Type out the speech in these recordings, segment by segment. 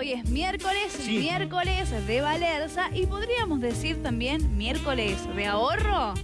Hoy es miércoles, Sí. miércoles de Valerza y podríamos decir también miércoles de ahorro.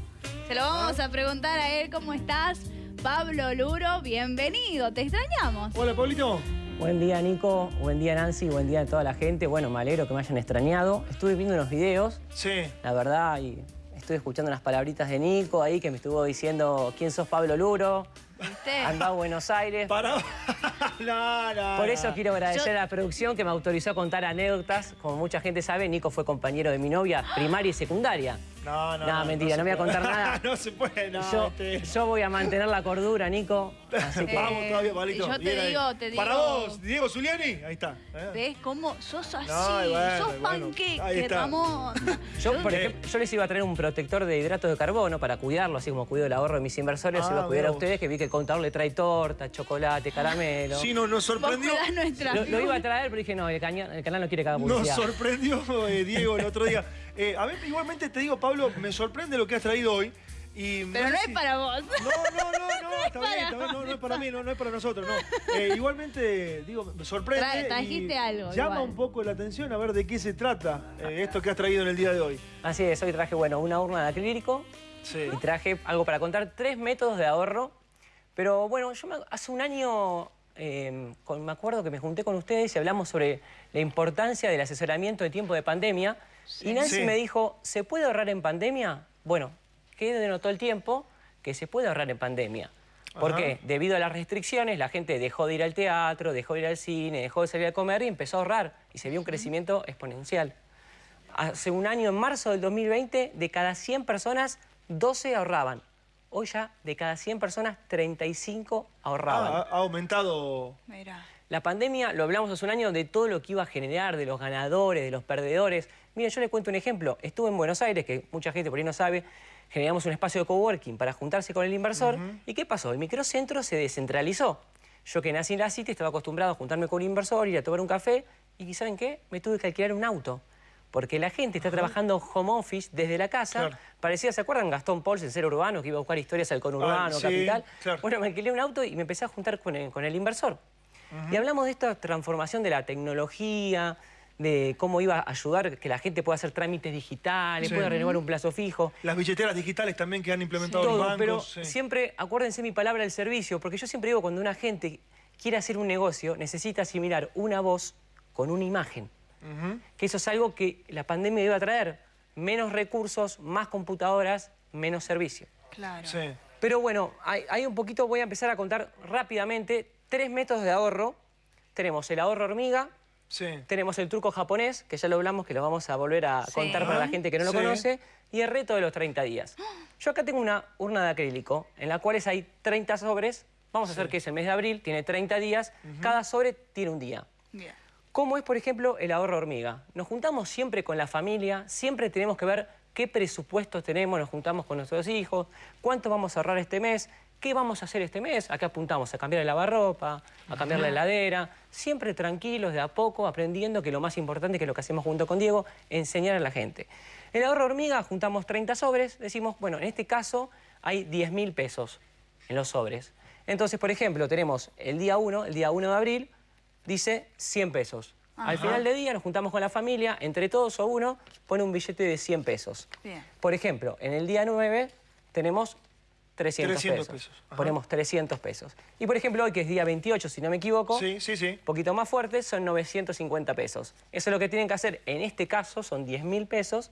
Se lo vamos a preguntar a él, ¿cómo estás? Pablo Luro, bienvenido, te extrañamos. Hola, Pablito. Buen día Nico, buen día Nancy, buen día a toda la gente. Bueno, me alegro que me hayan extrañado. Estuve viendo unos videos, Sí. la verdad, y estuve escuchando unas palabritas de Nico ahí que me estuvo diciendo quién sos Pablo Luro, ¿Viste? anda a Buenos Aires. Para. no, no, Por eso quiero agradecer Yo- a la producción que me autorizó a contar anécdotas. Como mucha gente sabe, Nico fue compañero de mi novia primaria y secundaria. No, no. No, mentira, no voy a contar nada. no se puede, no. yo, este- yo voy a mantener la cordura, Nico. Así que Vamos todavía, Pablito. yo te Bien ahí. digo, te Para digo- vos, Diego Zuliani. Ahí está. ¿eh? ¿Ves cómo sos así? No, y bueno, sos bueno. panqueque. Ramón. Yo, por ejemplo, yo les iba a traer un protector de hidratos de carbono para cuidarlo, así como cuido el ahorro de mis inversores, Ah, se lo cuidar a mirá vos. ustedes, que vi que el contador le trae torta, chocolate, caramelo. Sí, no, nos sorprendió. Lo, lo iba a traer, pero dije, no, el, caña- el canal no quiere que haga Nos publicidad. sorprendió eh, Diego el otro día. Eh, a ver, igualmente te digo, Pablo, me sorprende lo que has traído hoy. Y Pero no es si- para vos. No, no, no, no, está bien, está bien, no, no es para mí, no, no es para nosotros, no. Eh, igualmente, digo, me sorprende. Tra- trajiste y algo, Llama igual. un poco la atención a ver de qué se trata eh, esto que has traído en el día de hoy. Así es, hoy traje, bueno, una urna de acrílico Sí. y traje algo para contar, tres métodos de ahorro. Pero bueno, yo me- hace un año eh, con- me acuerdo que me junté con ustedes y hablamos sobre la importancia del asesoramiento de tiempo de pandemia. Y Nancy Sí. me dijo, ¿se puede ahorrar en pandemia? Bueno, ¿qué denotó el tiempo? Que se puede ahorrar en pandemia. ¿Por Ajá. qué? Debido a las restricciones, la gente dejó de ir al teatro, dejó de ir al cine, dejó de salir a comer y empezó a ahorrar. Y se vio un crecimiento exponencial. Hace un año, en marzo del 2020, de cada 100 personas, 12 ahorraban. Hoy ya, de cada 100 personas, 35 ahorraban. Ah, ha, ha aumentado. Mira. La pandemia, lo hablamos hace un año, de todo lo que iba a generar, de los ganadores, de los perdedores. Miren, yo les cuento un ejemplo. Estuve en Buenos Aires, que mucha gente por ahí no sabe, generamos un espacio de coworking para juntarse con el inversor. ¿Y qué pasó? El microcentro se descentralizó. Yo que nací en la City estaba acostumbrado a juntarme con un inversor, ir a tomar un café, y ¿saben qué? Me tuve que alquilar un auto. Porque la gente está trabajando home office desde la casa. Claro. Parecía, ¿se acuerdan Gastón Pauls, el ser urbano, que iba a buscar historias al conurbano, Ah, sí, capital? claro. Bueno, me alquilé un auto y me empecé a juntar con el, con el inversor. Y hablamos de esta transformación de la tecnología, de cómo iba a ayudar que la gente pueda hacer trámites digitales, Sí. pueda renovar un plazo fijo. Las billeteras digitales también que han implementado Todo, los bancos. pero sí. siempre acuérdense mi palabra del servicio, porque yo siempre digo cuando una gente quiere hacer un negocio, necesita asimilar una voz con una imagen. Que eso es algo que la pandemia iba a traer. Menos recursos, más computadoras, menos servicio. Claro. Sí. Pero bueno, hay, hay un poquito, voy a empezar a contar rápidamente tres métodos de ahorro. Tenemos el ahorro hormiga, Sí. tenemos el truco japonés, que ya lo hablamos, que lo vamos a volver a Sí. contar para la gente que no lo Sí. conoce, y el reto de los 30 días. Yo acá tengo una urna de acrílico, en la cual hay 30 sobres. Vamos a hacer que es el mes de abril, tiene 30 días, cada sobre tiene un día. Bien. ¿Cómo es, por ejemplo, el ahorro hormiga? Nos juntamos siempre con la familia, siempre tenemos que ver qué presupuestos tenemos, nos juntamos con nuestros hijos, cuánto vamos a ahorrar este mes, qué vamos a hacer este mes. Acá apuntamos a cambiar el lavarropa, a cambiar la heladera, siempre tranquilos, de a poco, aprendiendo que lo más importante, que es lo que hacemos junto con Diego, enseñar a la gente. El ahorro hormiga, juntamos 30 sobres, decimos, bueno, en este caso hay 10 mil pesos en los sobres. Entonces, por ejemplo, tenemos el día 1, el día 1 de abril, dice 100 pesos. Al final del día nos juntamos con la familia, entre todos o uno pone un billete de 100 pesos. Bien. Por ejemplo, en el día 9 tenemos 300, 300 pesos. pesos, ajá. Ponemos 300 pesos. Y por ejemplo, hoy que es día 28, si no me equivoco, Sí, sí, sí. poquito más fuerte, son 950 pesos. Eso es lo que tienen que hacer. En este caso son 10 mil pesos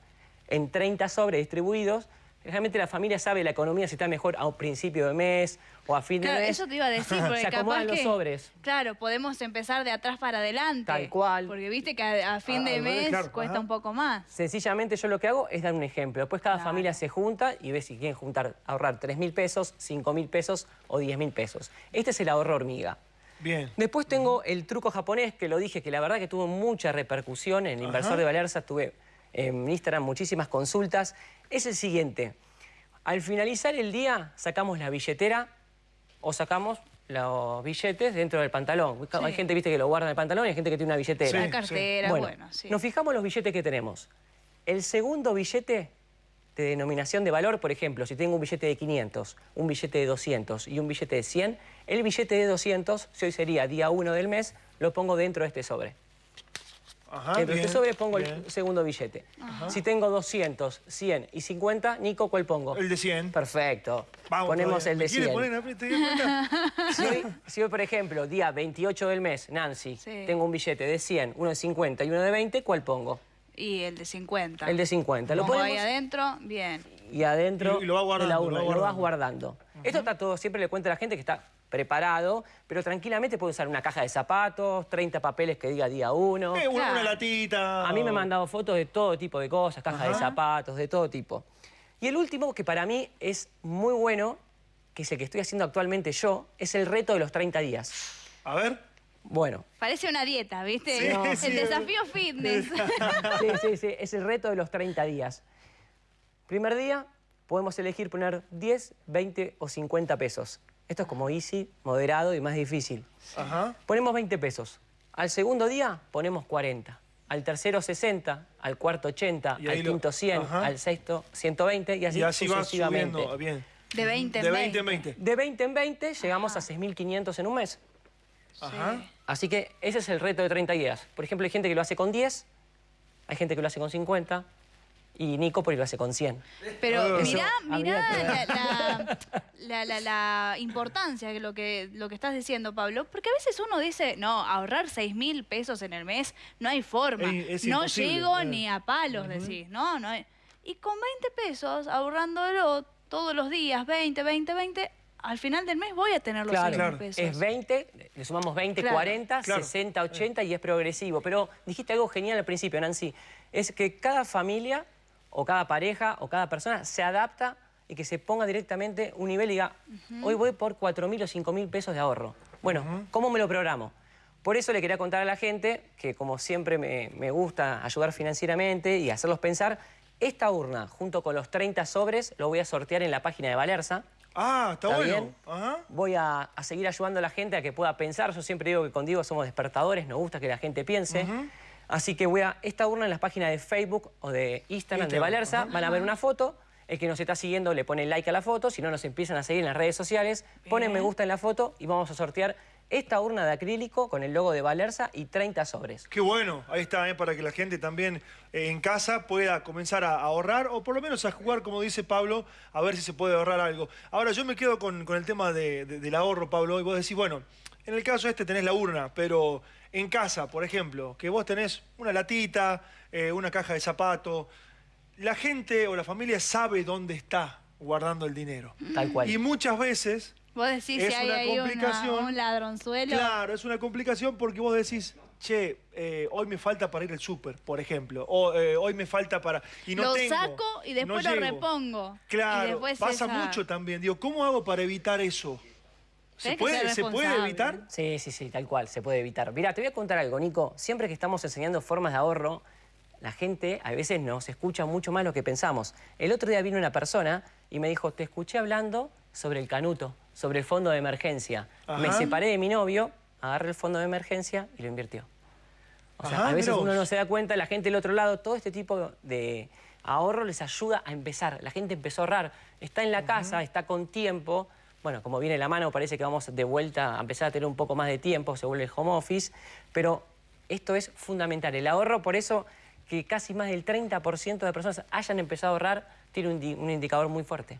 en 30 sobres distribuidos. Realmente la familia sabe la economía si está mejor a un principio de mes o a fin de Claro, mes. eso te iba a decir, porque Se capaz acomodan los que, sobres. Claro, podemos empezar de atrás para adelante. Tal cual. Porque viste que a, a fin Ah, de mes claro, cuesta ajá. un poco más. Sencillamente yo lo que hago es dar un ejemplo. Después cada Claro. familia se junta y ve si quieren juntar, ahorrar 3 mil pesos, 5 mil pesos o 10 mil pesos. Este es el ahorro hormiga. Bien. Después tengo el truco japonés, que lo dije, que la verdad que tuvo mucha repercusión. En el inversor Ajá. de Valerza tuve en Instagram muchísimas consultas. Es el siguiente. Al finalizar el día, sacamos la billetera o sacamos los billetes dentro del pantalón. Hay gente, viste, que lo guarda en el pantalón y hay gente que tiene una billetera. Sí. La cartera, Bueno, bueno, sí. nos fijamos los billetes que tenemos. El segundo billete de denominación de valor, por ejemplo, si tengo un billete de 500, un billete de 200 y un billete de 100, el billete de 200, si hoy sería día 1 del mes, lo pongo dentro de este sobre. Ajá, Dentro de bien, sobre pongo bien. el segundo billete. Si tengo 200, 100 y 50, Nico, ¿cuál pongo? El de 100. Perfecto. Vamos Ponemos todavía. el ¿Me de quiere 100. poner te? Si hoy, si hoy, por ejemplo, día 28 del mes, Nancy, Sí. tengo un billete de 100, uno de 50 y uno de 20, ¿cuál pongo? Y el de 50. El de 50. Lo Pongo ahí ponemos adentro, bien. y adentro Y- y lo va de guardando, la lo urna, va y lo vas guardando. guardando. Esto está todo, siempre le cuento a la gente que está preparado, pero tranquilamente puede usar una caja de zapatos, 30 papeles que diga día 1. Eh, una, Claro. una latita. A mí me han mandado fotos de todo tipo de cosas, cajas de zapatos, de todo tipo. Y el último, que para mí es muy bueno, que es el que estoy haciendo actualmente yo, es el reto de los 30 días. A ver. Bueno, Parece una dieta, ¿viste? Sí, el sí. desafío fitness. sí, sí, sí, es el reto de los 30 días. Primer día, podemos elegir poner 10, 20 o 50 pesos. Esto es como easy, moderado y más difícil. Ajá. Ponemos 20 pesos. Al segundo día ponemos 40. Al tercero 60, al cuarto 80, Y ahí al quinto 100, Ajá. al sexto 120 y así, Y así va sucesivamente. subiendo. Bien. De 20 en De 20. 20 en 20. De 20 en 20 llegamos a 6.500 en un mes. Ajá. Así que ese es el reto de 30 días. Por ejemplo, hay gente que lo hace con 10, hay gente que lo hace con 50 y Nico por hace con 100. Pero Ah. mirá, Eso mirá habría la, la- la- la- la importancia de lo que, lo que estás diciendo, Pablo. Porque a veces uno dice, no, ahorrar 6 mil pesos en el mes, no hay forma. Es- es no llego eh. ni a palos, decís. No, no hay- Y con 20 pesos, ahorrándolo todos los días, 20, 20, 20, al final del mes voy a tener los Claro, 6 Claro. mil pesos. es 20, le sumamos 20, Claro. 40, Claro. 60, 80 y es progresivo. Pero dijiste algo genial al principio, Nancy. Es que cada familia o cada pareja o cada persona se adapta y que se ponga directamente un nivel y diga, hoy voy por 4 mil o 5 mil pesos de ahorro. Bueno, ¿cómo me lo programo? Por eso le quería contar a la gente que como siempre me, me gusta ayudar financieramente y hacerlos pensar, esta urna junto con los 30 sobres lo voy a sortear en la página de Valerza. Ah, está, ¿Está bueno. Ajá. Voy a, a seguir ayudando a la gente a que pueda pensar. Yo siempre digo que con Diego somos despertadores, nos gusta que la gente piense. Así que voy a esta urna en las páginas de Facebook o de Instagram, de Valerza, van a ver una foto. El que nos está siguiendo le pone like a la foto, si no nos empiezan a seguir en las redes sociales, ponen me gusta en la foto y vamos a sortear esta urna de acrílico con el logo de Valerza y 30 sobres. Qué bueno, ahí está, ¿eh? para que la gente también eh, en casa pueda comenzar a ahorrar o por lo menos a jugar, como dice Pablo, a ver si se puede ahorrar algo. Ahora, yo me quedo con, con el tema de- de- del ahorro, Pablo, y vos decís, bueno, en el caso este tenés la urna, pero en casa, por ejemplo, que vos tenés una latita, eh, una caja de zapatos, la gente o la familia sabe dónde está guardando el dinero. Tal cual. Y muchas veces Vos decís Es si hay una ahí una- complicación. un ladronzuelo. Claro, es una complicación porque vos decís, che, eh, hoy me falta para ir al súper, por ejemplo, o eh, hoy me falta para... Y no lo tengo, saco y después no lo llego. repongo. Claro, pasa esa- mucho también. Digo, ¿cómo hago para evitar eso? ¿Se puede, ser ¿Se puede responsable. evitar? Sí, sí, sí, tal cual, se puede evitar. Mira, te voy a contar algo, Nico. Siempre que estamos enseñando formas de ahorro, la gente a veces nos escucha mucho más lo que pensamos. El otro día vino una persona y me dijo, te escuché hablando sobre el canuto, sobre el fondo de emergencia. Me separé de mi novio, agarré el fondo de emergencia y lo invirtió. O sea, Ajá, a veces uno no se da cuenta, la gente del otro lado, todo este tipo de ahorro les ayuda a empezar. La gente empezó a ahorrar, está en la casa, está con tiempo. Bueno, como viene la mano, parece que vamos de vuelta a empezar a tener un poco más de tiempo, se vuelve el home office, pero esto es fundamental. El ahorro, por eso que casi más del 30% de personas hayan empezado a ahorrar, tiene un, di- un indicador muy fuerte.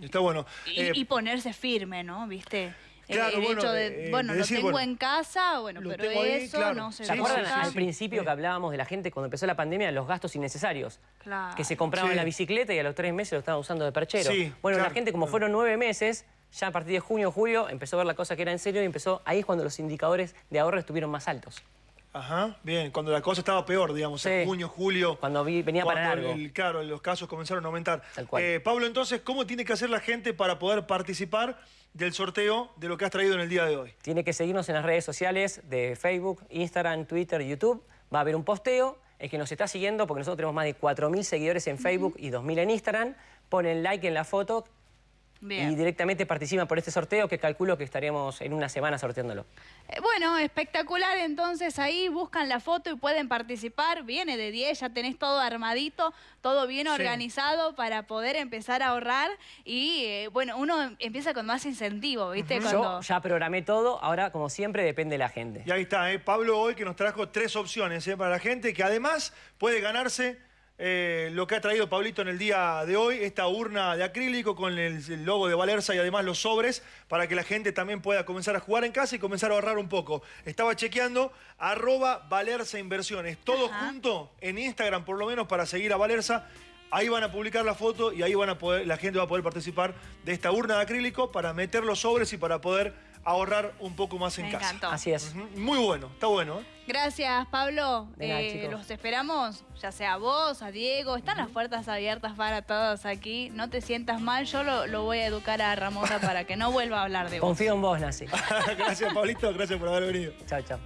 Está bueno. Y, Eh, y ponerse firme, ¿no? ¿Viste? El- Claro, el, bueno, hecho de, eh, bueno, de lo tengo bueno, en casa, bueno, pero tengo ahí, eso claro. no se ¿Se acuerdan sí, al sí. principio que hablábamos de la gente cuando empezó la pandemia, los gastos innecesarios? Claro. Que se compraban Sí. la bicicleta y a los tres meses lo estaban usando de perchero. Sí, bueno, la gente, como claro. fueron nueve meses, ya a partir de junio, julio, empezó a ver la cosa que era en serio y empezó, ahí es cuando los indicadores de ahorro estuvieron más altos. Ajá, bien, cuando la cosa estaba peor, digamos, en junio, julio. Cuando vi- venía para cuando largo. el- claro, los casos comenzaron a aumentar. Tal cual. Eh, Pablo, entonces, ¿cómo tiene que hacer la gente para poder participar del sorteo de lo que has traído en el día de hoy? Tiene que seguirnos en las redes sociales de Facebook, Instagram, Twitter, YouTube. Va a haber un posteo. El que nos está siguiendo, porque nosotros tenemos más de 4.000 seguidores en Facebook y 2.000 en Instagram, ponen like en la foto Bien. y directamente participan por este sorteo que calculo que estaríamos en una semana sorteándolo. Eh, Bueno, espectacular, entonces ahí buscan la foto y pueden participar. Viene de 10, ya tenés todo armadito, todo bien Sí. organizado para poder empezar a ahorrar. Y eh, bueno, uno empieza con más incentivo, ¿viste? Cuando... Yo ya programé todo, ahora como siempre depende de la gente. Y ahí está, ¿eh? Pablo hoy que nos trajo tres opciones ¿eh? para la gente que además puede ganarse eh, lo que ha traído Pablito en el día de hoy, esta urna de acrílico con el, el logo de Valerza y además los sobres para que la gente también pueda comenzar a jugar en casa y comenzar a ahorrar un poco. Estaba chequeando arroba Valerza Inversiones, todo Ajá. junto en Instagram por lo menos para seguir a Valerza. Ahí van a publicar la foto y ahí van a poder, la gente va a poder participar de esta urna de acrílico para meter los sobres y para poder ahorrar un poco más en Me casa. encantó. Así es. Muy bueno, está bueno. ¿eh? Gracias, Pablo. De nada, Eh, los esperamos, ya sea a vos, a Diego. Están las puertas abiertas para todos aquí. No te sientas mal, yo lo, lo voy a educar a Ramona para que no vuelva a hablar de vos. Confío en vos, Nasi. gracias, Pablito. Gracias por haber venido. chao, chao.